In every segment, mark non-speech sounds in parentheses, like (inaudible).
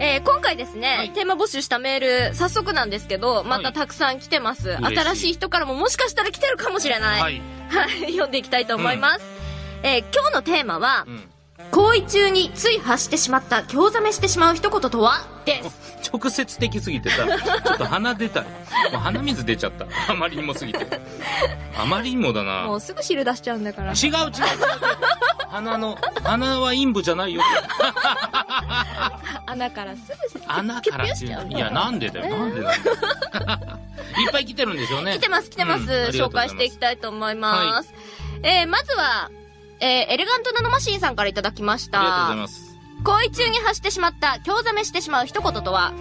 えー今回ですね、はいテーマ募集したメール、早速なんですけど、またたくさん来てます。嬉しい新しい人からももしかしたら来てるかもしれない。はい。はい、読んでいきたいと思います。えー今日のテーマはう、ん。行為中につい発してしまった、興ざめしてしまう一言とは？です。(laughs) 直接的すぎてさ、ちょっと鼻出た。(laughs) もう鼻水出ちゃった。あまりにもすぎて。あまりにもだな。もうすぐ汁出しちゃうんだから。違う違う違う。鼻の、鼻は陰部じゃないよ。(laughs) 穴からすぐ穴からっていうの？いや、なんでだよ。なんでなんだよ。(laughs) いっぱい来てるんでしょうね。来てます来てます、紹介していきたいと思います。えーまずは、えーエレガントナノマシーンさんからいただきました。ありがとうございます。行為中に発してしまった、興ざめしてしまう一言とは、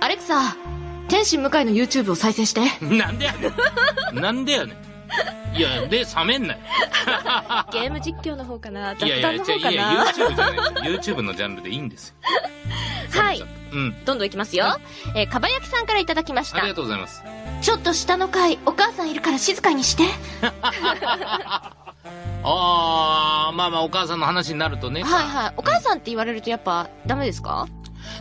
アレクサ、天心向井の YouTube を再生して。(laughs) なんでやねん。なんでやねん。いや、で、冷めんなよ。(laughs) ゲーム実況の方かない雑やいや、談の方かいや、な YouTube じゃないです。YouTube のジャンルでいいんですよ。はい冷めちゃったうん。どんどんいきますよ。えーかばやきさんからいただきましたありが。とうございます。ちょっと下の階、お母さんいるから静かにして。(laughs) あー、まあまあ、お母さんの話になるとね。はいはい。お母さんって言われるとやっぱダメですか？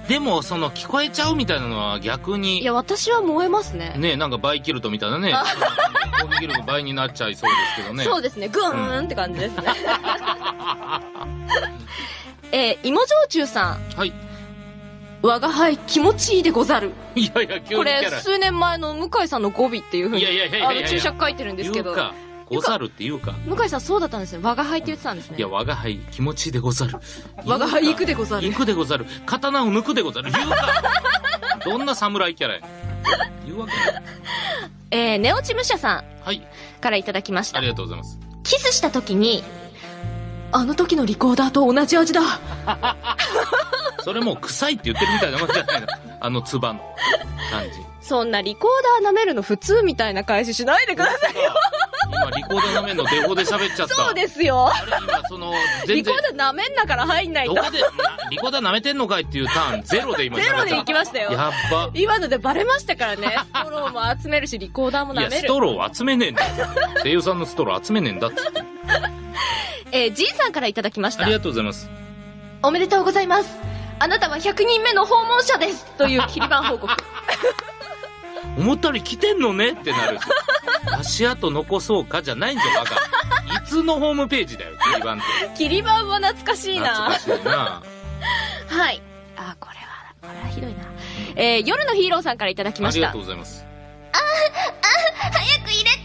でも、その、聞こえちゃうみたいなのは逆いに、や、私は燃えますね。ね、なんかバイキルトみたいなね、攻撃力倍になっちゃいそうですけどね。そうですね。グーンって感じですね。(laughs) えー、芋焼酎さん。はい。我が輩気持ちいいでござる。いやいや、急これ。数年前の向井さんの語尾っていうふうにいやいやいやいやいやあの注釈書いてるんですけど。ござるって言うか。向井さんそうだったんですね我が輩って言ってたんですねいや、我が輩気持ちいいでござる。我が輩行くでござる行くでござる。刀を抜くでござる。言うか。どんな侍キャラや。言うわけ。えー、ネオチムシャさんはい。からいただきましたありがとうございます。キスした時にあの時のリコーダーと同じ味だ (laughs) それもう臭いって言ってるみたいなもんじゃないの。あのつばの感じ。そんなリコーダー舐めるの普通みたいな返ししないでください今、リコーダーなめんのデフォで喋っちゃった。そうですよあれ今、その、全リコ然ー、ダー舐めんなから入んないとどこで、なリコーダー舐めてんのかいっていうターン、ゼロで今。ゼロで行きましたよやっば。今のでバレましたからねストローも集めるしリコーダーもいや、舐めるストローを集めねえんだよ。声優さんのストロー集めねえんだっつって。えー、ジンさんからいただきましたありがとうございます。おめでとうございますあなたは100人目の訪問者ですという切り板報告 (laughs) 思ったより来てんのねってなるし。(laughs) 足跡残そうかじゃないんですよ、バカ。いつのホームページだよ、切り板って。切り板は懐かしいな懐かしいな。(laughs) はいあこれはこれはひどいなえー、夜のヒーローさんからいただきまありがしたとうございます。早く入れて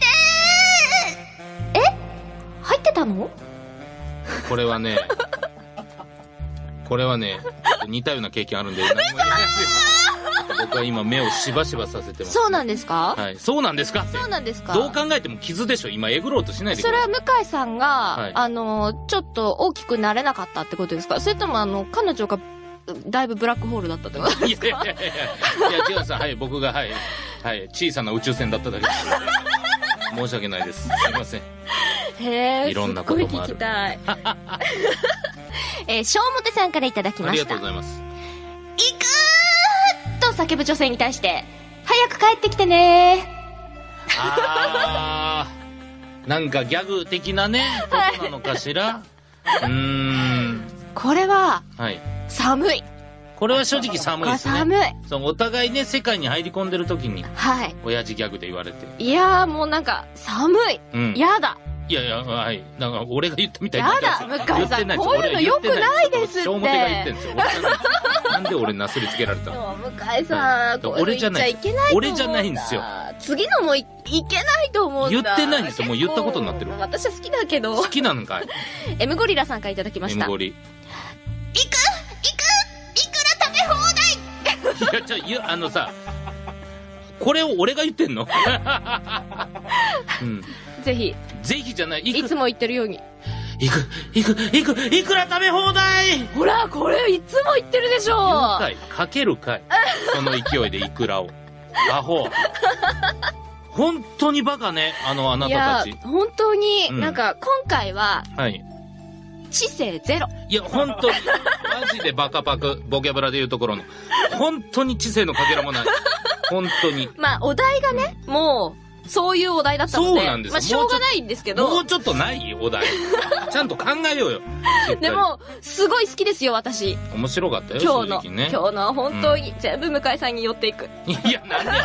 え？入ってたの？これはね、これはね、似たような経験あるんで、何も言えない。僕は今目をしばしばさせてます。そうなんですか、はい。そうなんですか？ってそうなんですか？どう考えても傷でしょ？今えぐろうとしないでくそれ。は向井さんが、はいあの、ちょっと大きくなれなかったってことですか？それともあの、彼女が、だいぶブラックホールだったってこといやいやいやいや、いや、違うんですはい、僕が、はい、はい、小さな宇宙船だっただけです。申し訳ないです。すいません。へえ、いろんなこともあるすっごい聞きたい。(laughs) えー、小表さんからいただきました。ありがとうございます。叫ぶ女性に対して、早く帰ってきてねあー、なんかギャグ的なね、ことなのかしら？(laughs) うーん。これは、はい。寒い。これは正直寒いですね。寒い。そうお互いね、世界に入り込んでる時に、はい。親父ギャグで言われて。いやーもうなんか、寒い。うん。やだ。いやいや、はい。なんか、俺が言ったみたいになやだ向井さんこういうの良くないですって表が言ってんですよ。なんで俺なすりつけられたの？向井さん、俺じゃない言っちゃいけないと思うんだ俺じゃないんですよ。次のもいいけないと思うんだ。言ってないんですよもう言ったことになってる私は好きだけど好。きなのかい？(laughs) M ゴリラさんからいただきました。?M ゴリ。い行く行くいくら食べ放題や、ちょ、あのさ、これを俺が言ってんの？(laughs) うん。ぜひ、ぜひじゃない。いつも言ってるように。いく、いく、いく、いくら食べ放題ほら、これいつも言ってるでしょかいかけるかい (laughs) その勢いでイクラを。アホ。本当にバカね、あのあないたやたち。、本当に、うんなんか、今回は、はい。知性ゼロ。いや、本当に、マジでバカパク、ボキャブラで言うところの。本当に知性のかけらもない。本当に。(laughs) まあ、お題がね、もう、そういうお題だったので。そうなんですよまあ、しょうがないんですけど。もうちょっとないお題。(laughs) ちゃんと考えようよ。で、も、すごい好きですよ、私。面白かったよ、今日の、ね。今日のは本当に全部向井さんに寄っていく。いや、なんでやね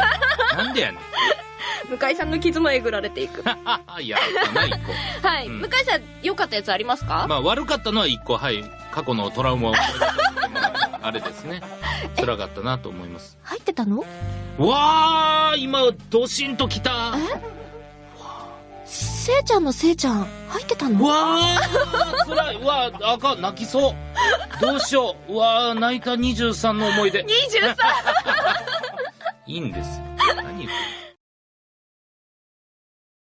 ん。なんでやねん。(laughs) 向井さんの傷もえぐられていく。(laughs) いや、ない一個。はい。うん向井さん、良かったやつありますか、まあ、悪かったのは一個、はい。過去のトラウマをあれですね。(laughs) 辛かったなと思います。入ってたの？わー、今、ドシンときた。せいちゃんのせいちゃん、入ってたの？わー、辛い。うわー、あかん、泣きそう。どうしよう。うわー、泣いた23の思い出。23! (laughs) いいんですよ。何言って